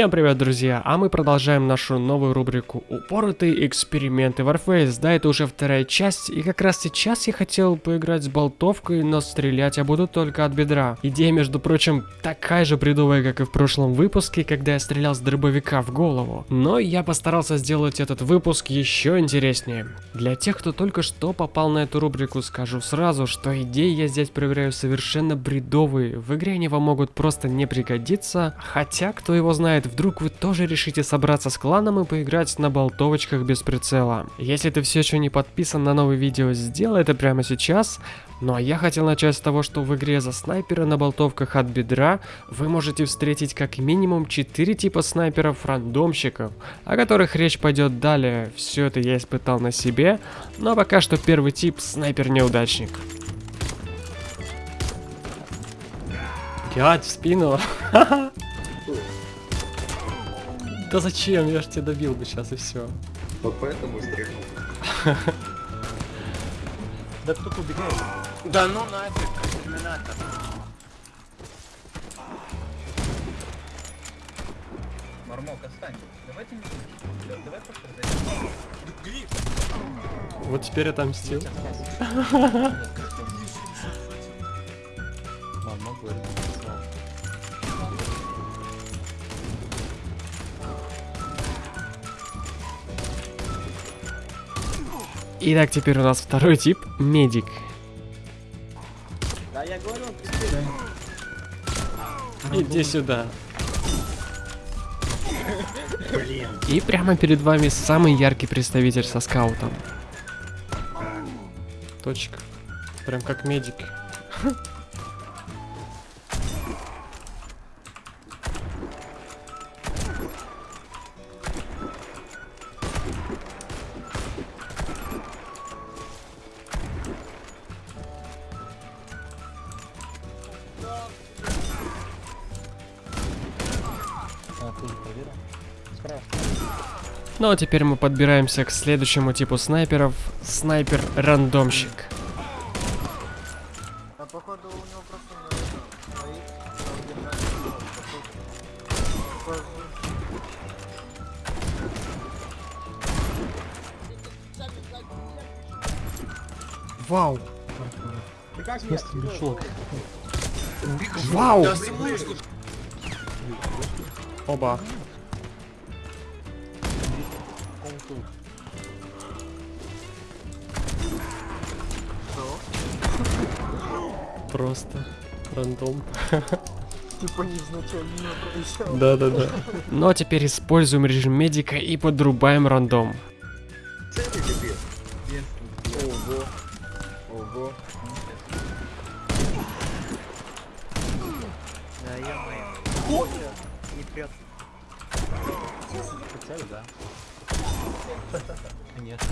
Всем привет, друзья! А мы продолжаем нашу новую рубрику «Упоротые эксперименты Warface». Да, это уже вторая часть, и как раз сейчас я хотел поиграть с болтовкой, но стрелять я буду только от бедра. Идея, между прочим, такая же бредовая, как и в прошлом выпуске, когда я стрелял с дробовика в голову. Но я постарался сделать этот выпуск еще интереснее. Для тех, кто только что попал на эту рубрику, скажу сразу, что идеи я здесь проверяю совершенно бредовые. В игре они вам могут просто не пригодиться, хотя, кто его знает, вдруг вы тоже решите собраться с кланом и поиграть на болтовочках без прицела. Если ты все еще не подписан на новые видео, сделай это прямо сейчас. Ну а я хотел начать с того, что в игре за снайпера на болтовках от бедра вы можете встретить как минимум 4 типа снайперов-рандомщиков, о которых речь пойдет далее. Все это я испытал на себе, но пока что первый тип снайпер-неудачник. Блять, в спину. Да зачем? Я ж тебя добил бы сейчас и все. Вот поэтому стрельнул. Да кто-то убегает. Да ну нафиг, терминатор. Мармок, отстань. Давайте не. Давай просто зайдем. Вот теперь отомстил. Мармок говорит, Итак, теперь у нас второй тип, медик. Да я говорю, Иди сюда. И прямо перед вами самый яркий представитель со скаутом. Точка. Прям как медик. Ну а теперь мы подбираемся к следующему типу снайперов. Снайпер-рандомщик. а. Вау! Ты как меня. Вау! Оба. Просто рандом. Типа. Да-да-да. Ну а теперь используем режим медика и подрубаем рандом. Ё-моё. Не прет. Цель, да. Конечно.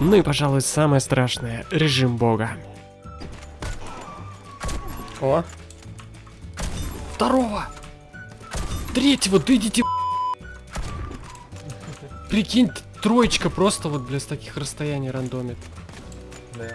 Ну и, пожалуй, самое страшное — режим бога. О. Второго! Третьего, да идите Прикинь, троечка просто вот, бля, с таких расстояний рандомит. Да.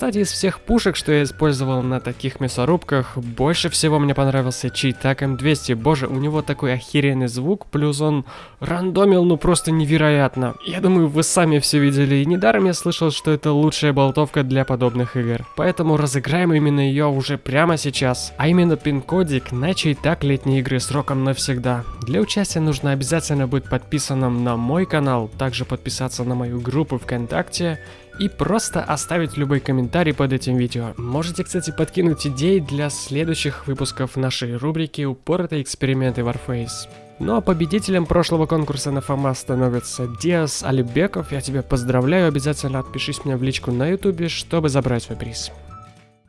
Кстати, из всех пушек, что я использовал на таких мясорубках, больше всего мне понравился Чейтак М200. Боже, у него такой охеренный звук, плюс он рандомил, ну просто невероятно. Я думаю, вы сами все видели, и недаром я слышал, что это лучшая болтовка для подобных игр. Поэтому разыграем именно ее уже прямо сейчас. А именно пин-кодик на Чейтак летней игры сроком навсегда. Для участия нужно обязательно быть подписанным на мой канал, также подписаться на мою группу ВКонтакте и просто оставить любой комментарий под этим видео. Можете, кстати, подкинуть идеи для следующих выпусков нашей рубрики «Упоротые эксперименты Warface». Ну а победителем прошлого конкурса на ФАМА становится Диас Алибеков. Я тебя поздравляю, обязательно отпишись мне в личку на ютубе, чтобы забрать свой приз.